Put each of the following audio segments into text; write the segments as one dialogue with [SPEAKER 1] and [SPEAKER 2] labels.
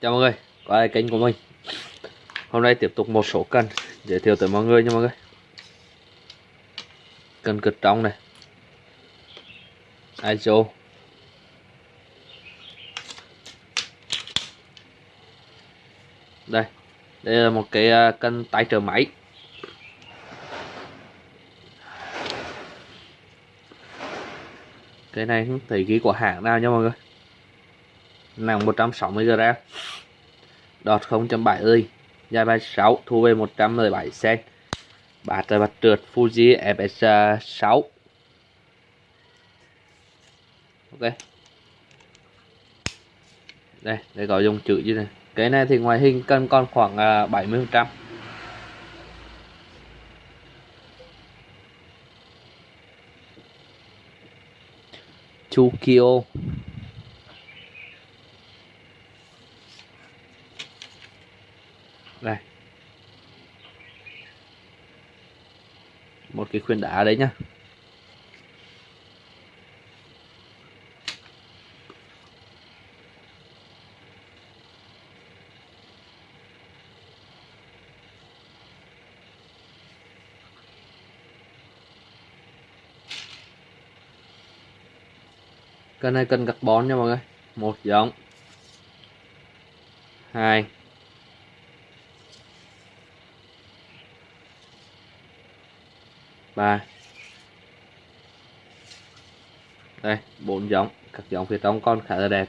[SPEAKER 1] Chào mọi người, quay lại kênh của mình? Hôm nay tiếp tục một số cân giới thiệu tới mọi người nha mọi người. Cân cực trong này. ISO Đây, đây là một cái à, cân tay trở máy. Cái này không thấy ghi của hãng nào nha mọi người nặng 160g đọt 0.70 dài 36 thu về 117 cm bát bát trượt, Fuji FS6 ok. Đây đây có dùng chữ như này. Cái này thì ngoài hình cân còn khoảng à, 70 phần trăm. Chukio đây một cái khuyên đá đấy nhá. Cây này cân carbon nha mọi người. Một, giống. Hai. Ba. Đây, bốn giống. Các giống phía trong con khá là đẹp.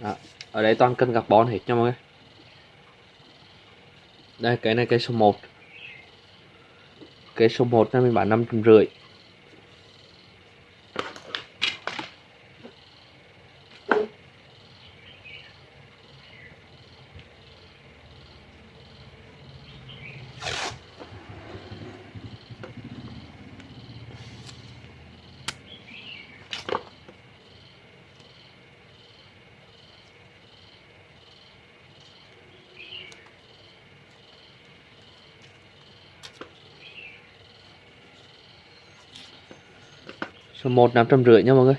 [SPEAKER 1] Đó. ở đây toàn cân carbon hết nha mọi người. Đây, cái này cái số 1 cái số 1 này mình bán 5 rưỡi. Số 1 550 nha mọi người.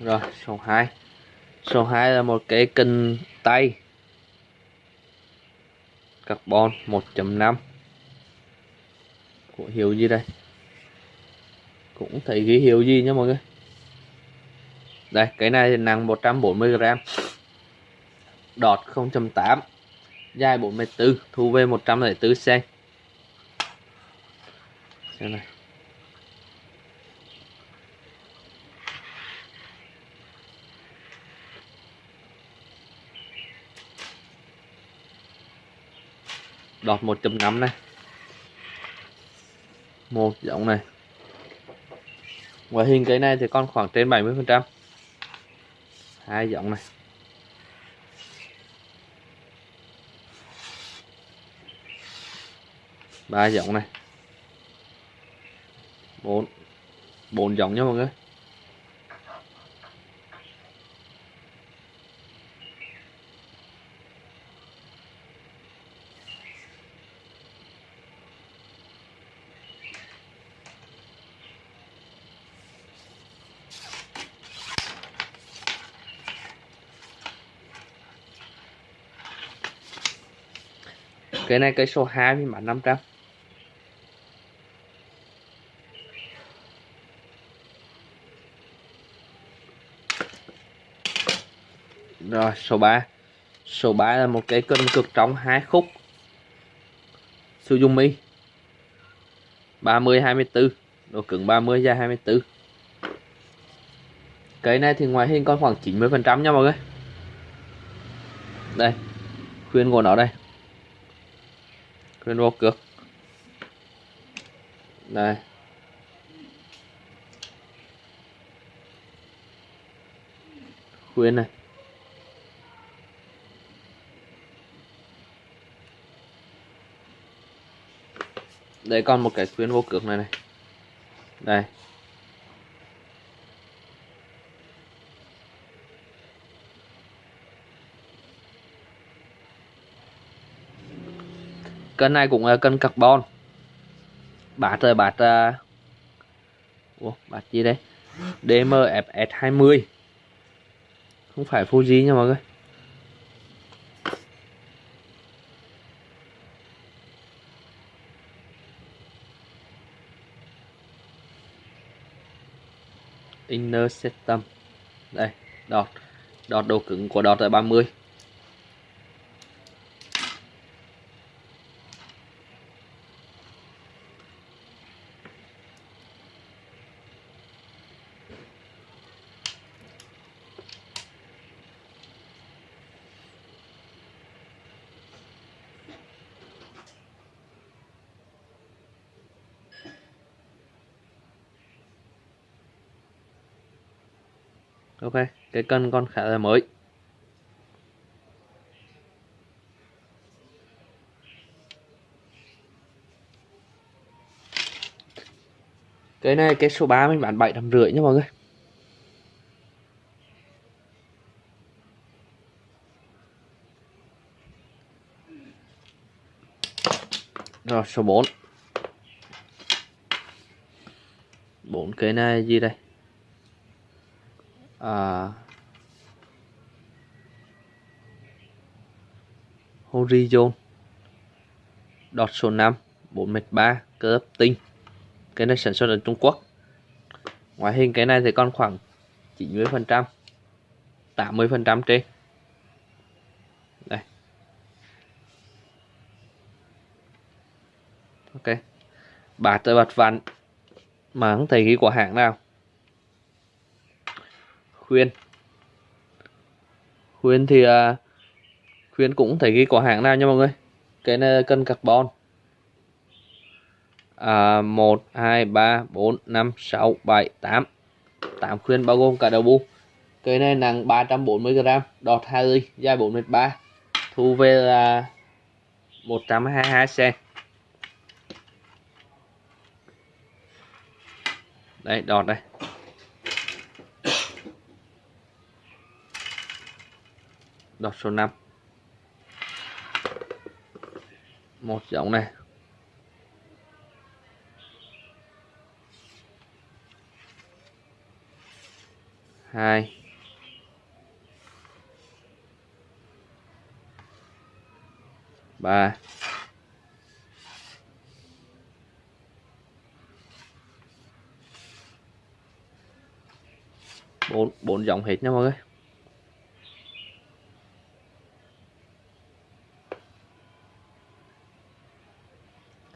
[SPEAKER 1] Rồi, số 2 số 2 là một cái kinh tay. Carbon 1.5 của hiệu gì đây? Cũng thấy ghi hiệu gì nha mọi người? Đây, cái này thì nặng 140g đọt 0.8 dài 44 thu về 104 cm xem này. Đọt 1.5 này. Một giống này ngoại hình cái này thì còn khoảng trên 70 phần trăm. Hai giọng này. Ba giọng này. Bốn. Bốn giọng nha mọi người. Cái này cây số 2 mình bán 500 rồi, số 3 số 3 là một cái cân cực trong hai khúc. Suzumi 30 24 độ cứng 30 dài 24 cái này thì ngoài hình còn khoảng 90 phần trăm nha mọi người. Đây, khuyên của nó đây cái đô cược. Đây khuyến này. Đây còn một cái khuyến vô cược này này. Đây cân này cũng là cân carbon. Bát rồi bát uh, Ủa, bát gì đây? DMFS 20 không phải Fuji nha mọi người. Inner system. Đây đọt. Đọt độ cứng của đọt là 30 ok, cái cân con khá là mới. Cái này, cái số 3 mình bán bảy trăm rưỡi nha mọi người. Rồi, số 4 bốn cái này gì đây? À, Horizon đọt số 5 4m3 cơ ấp tinh. Cái này sản xuất ở Trung Quốc. Ngoại hình cái này thì còn khoảng 90 phần trăm 80 phần trăm trên. Đây. Ok. Bát tới bát vặn mà không thấy cái của hãng nào khuyên khuyên thì à, khuyên cũng thấy ghi có hãng nào nha mọi người? Cái này cân carbon. À, 1 2 3 4 5 6 7 8 8 khuyên bao gồm cả đầu bu. Cái này nặng 340g đọt 2 ly dài 4m3 thu về là 122 cm đây đọt đây. Đọt số 5 một giống này. Hai. Ba. Bốn bốn dòng hết nha mọi người.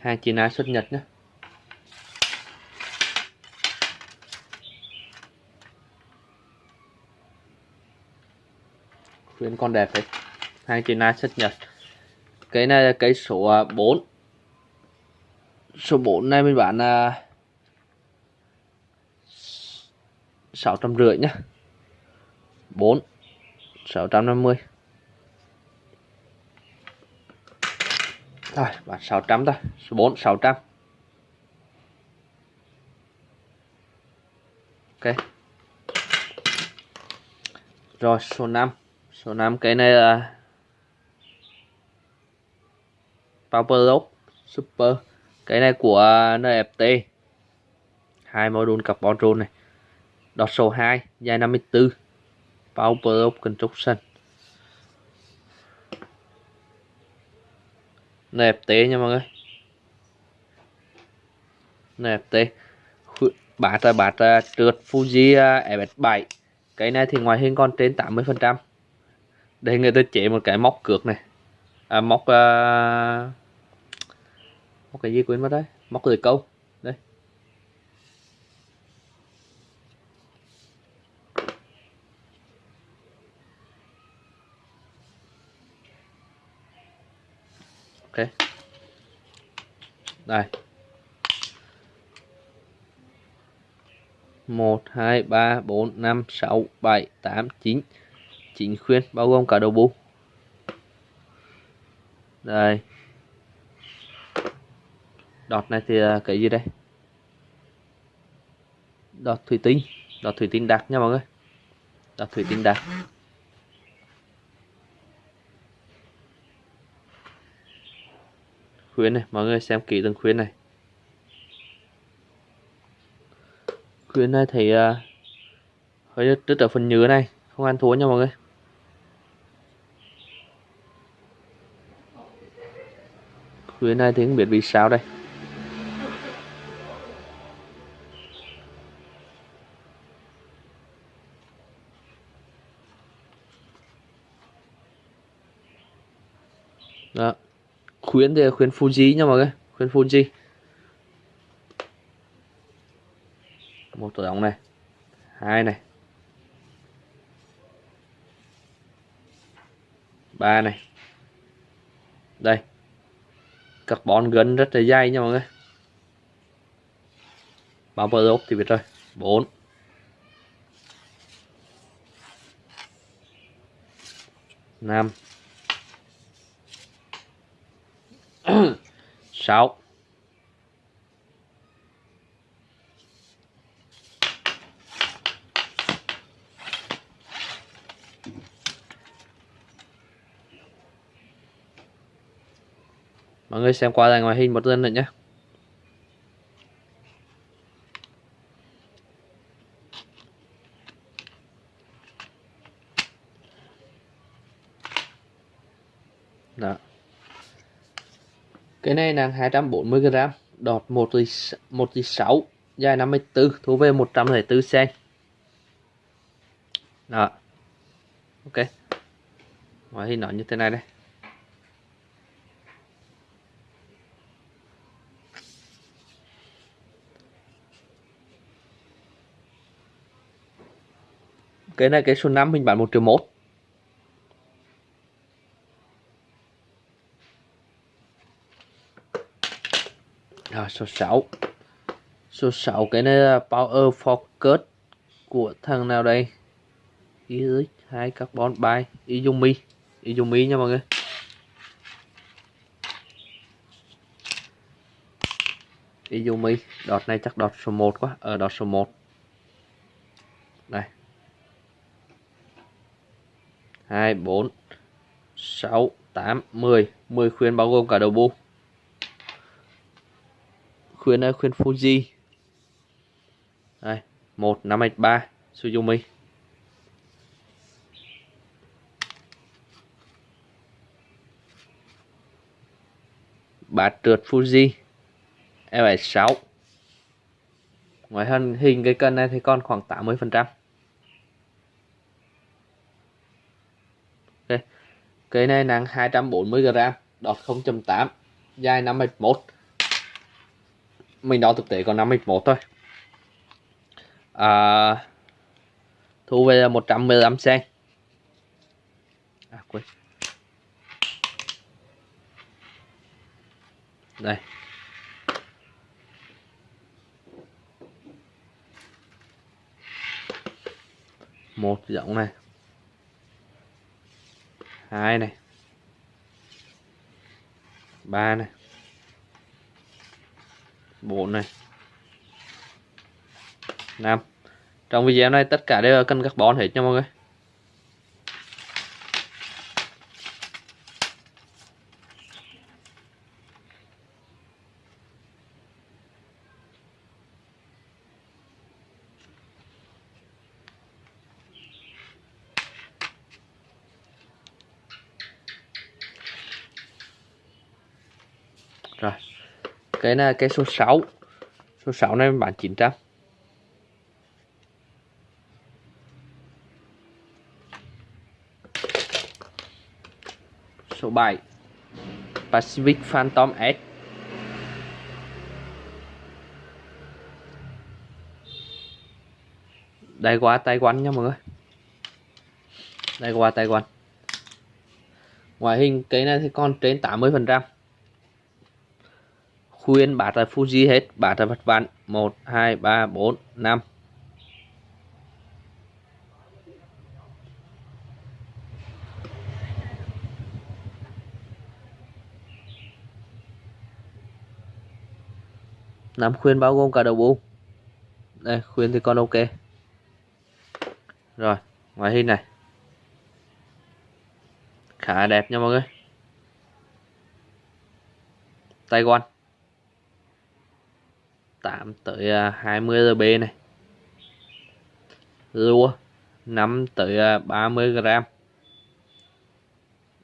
[SPEAKER 1] Hàng China xuất Nhật nhé. Khuyến con đẹp đấy. Hàng China xuất Nhật. Cái này là cái số à, 4 số 4 này mình bán là sáu trăm rưỡi nhá bốn, sáu trăm năm mươi. Rồi, bán 600 thôi. Số 4 600. Ok. Rồi, số 5. Số 5 cái này là Power Lock Super. Cái này của NFT. Hai module carbon roll này. Đọt số 2, dài 54. Power Lock Construction. NFT nha mọi người. NFT bát là bát trượt Fuji FS7 cái này thì ngoài hình còn trên 80 phần trăm. Đây người ta chế một cái móc cược này. À, móc uh, móc cái gì quên mất đấy móc lưỡi câu đây ok đây. Một hai ba bốn năm sáu bảy tám chín. Chín khuyên bao gồm cả đầu bu đây. Đọt này thì à, cái gì đây? Đọt thủy tinh. Đọt thủy tinh đặc nha mọi người. Đọt thủy tinh đặc khuyến này. Mọi người xem kỹ từng khuyến này. Khuyến này thì uh, hơi đứt ở phần nhớ này. Không ăn thua nha mọi người. Khuyến này thì không biết vì sao đây. Khuyến thì khuyến Fuji nha mọi người. Khuyến Fuji. Một tổ ống này. Hai này. Ba này. Đây. Carbon gân rất là dai nha mọi người. Bao bờ ốc thì biết rồi. Bốn. Năm. Sáu. Mọi người xem qua lại ngoài hình một lần nữa nhé đó cái này là 240 g đọt 1 tỷ 1 tỷ 6 dài 54 thu về 104 cm đó. Ok. Ngoài hình nó như thế này đây. Cái này cái số 5 mình bán 1 triệu 1 Rồi số 6 Số 6 cái này là Power Focus của thằng nào đây? IX 2 carbon by Izumi. Izumi nha mọi người. Izumi đọt này chắc đọt số 1 quá. Ở ờ, đọt số 1 đây 2 4 6 8 10 10 khuyên bao gồm cả đầu bu khuyên ờ, khuyên Fuji. Đây 1 5 3 Suzumi. Bát trượt Fuji. L76 ngoài hình hình cái cân này thì còn khoảng 80 phần trăm. Cây này nặng 240g, đọt 0.8, dài 5m1. Mình đo thực tế còn 51 thôi. À, thu về là 115 cm. À quên. Đây. Một giọng này hai này ba này 4 này. Năm trong video này tất cả đều là cân carbon hết nha mọi người rồi cái này cái số 6 số 6 này bán 900 số 7 Pacific Phantom S. Đây qua tay quanh nha mọi người. Đây qua tay quanh ngoại hình cái này thì còn trên 80 phần trăm khuyên bát là Fuji hết. Bát là vật vặn 1 2 3 4 5 năm khuyên bao gồm cả đầu bu đây, khuyên thì con ok. Rồi, ngoại hình này. Khá đẹp nha mọi người. Tay quan 8 tới à, 20 RB này. Rua 5 tới à, 30 gram.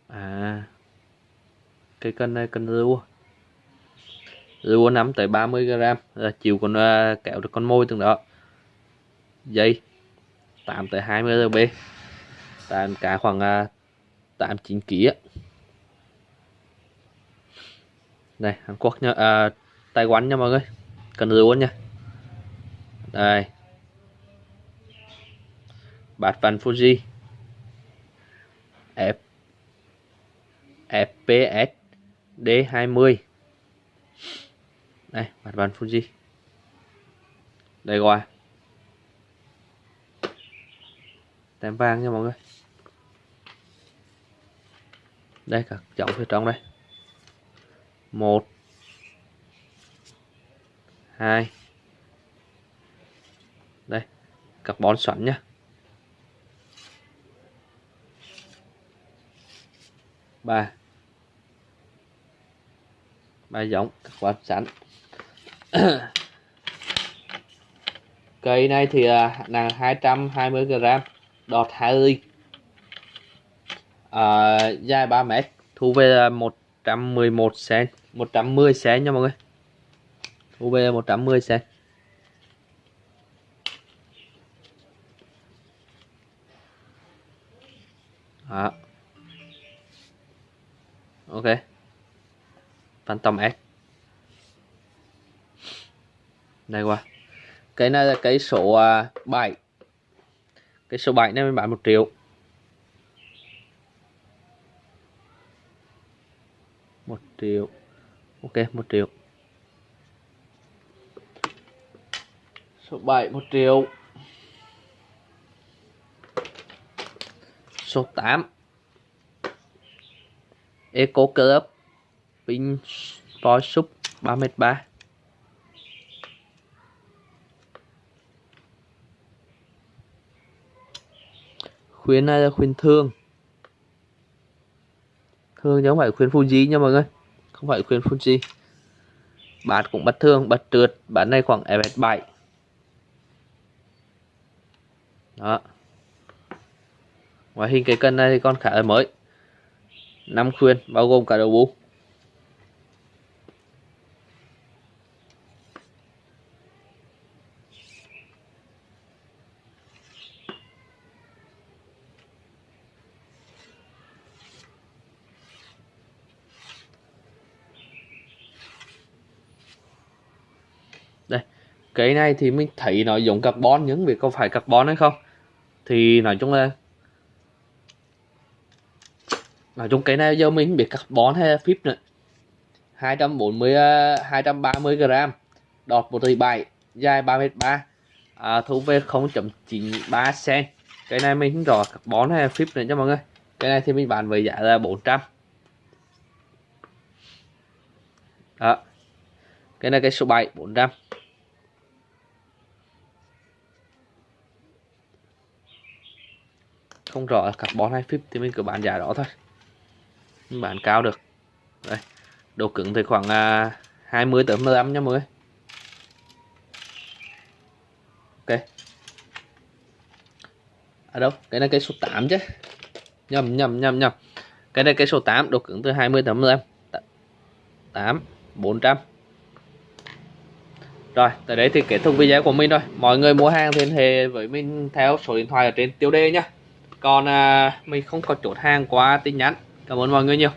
[SPEAKER 1] À cái cân này cân rua rua 5 tới 30 gram là chiều con uh, kéo được con môi từng đó. Dây 8 tới 20 RB tàn cá khoảng uh, 8 9 kg đây Hàn Quốc nha à, Taiwan nha mọi người cần lúa nha đây. Bát văn Fuji. F. FPS D20 đây bát văn Fuji. Đây qua tem vàng nha mọi người. Đây, các chậu phía trong đây. Một hai. Đây carbon xoắn nhá. Ba. Ba giống carbon sẵn cây này thì à, nặng 220 g đọt 2 ly à, dài 3 mét thu về 111 cm 110 cm nha mọi người. UB 110 cm đó. Ok. Phantom S. Đây qua. Cái này là cái số à, 7 cái số 7 này mình bán 1 triệu. 1 triệu. Ok 1 triệu. Số 7 1 triệu. Số 8 Eco Club pin Sport Sub 3m3 khuyến này là khuyến thương? Thương chứ không phải khuyến Fuji nha mọi người. Không phải khuyến Fuji. Bạn cũng bắt thương, bắt trượt. Bát này khoảng FS7 đó. Ngoại hình cái cân này thì con khá là mới. Năm khuyên, bao gồm cả đầu bú đây cái này thì mình thấy nó giống carbon nhưng việc có phải carbon hay không. Thì nói chung là nói chung cái này giờ mình biết carbon hay phíp nữa. 240 230 à, gram đọt 1,7 dài 3m3 à, thu về 0.93 cm cái này mình không rõ carbon hay phíp nữa cho mọi người. Cái này thì mình bán với giá là 400 đó. Cái này cái số 7 400 không rõ là carbon hay phíp thì mình cứ bán giá đó thôi. Mình bán cao được. Đây độ cứng thì khoảng à, uh, 20 tới 15 nha mọi người. Ok. Ở à đâu? Cái này cái số 8 chứ. Nhầm nhầm nhầm nhầm. Cái này cái số 8 độ cứng từ 20 tới 15 8 400 rồi, tới đây thì kết thúc video của mình rồi. Mọi người mua hàng thì liên hệ với mình theo số điện thoại ở trên tiêu đề nhé còn à, mình không có chốt hàng qua tin nhắn. Cảm ơn mọi người nhiều.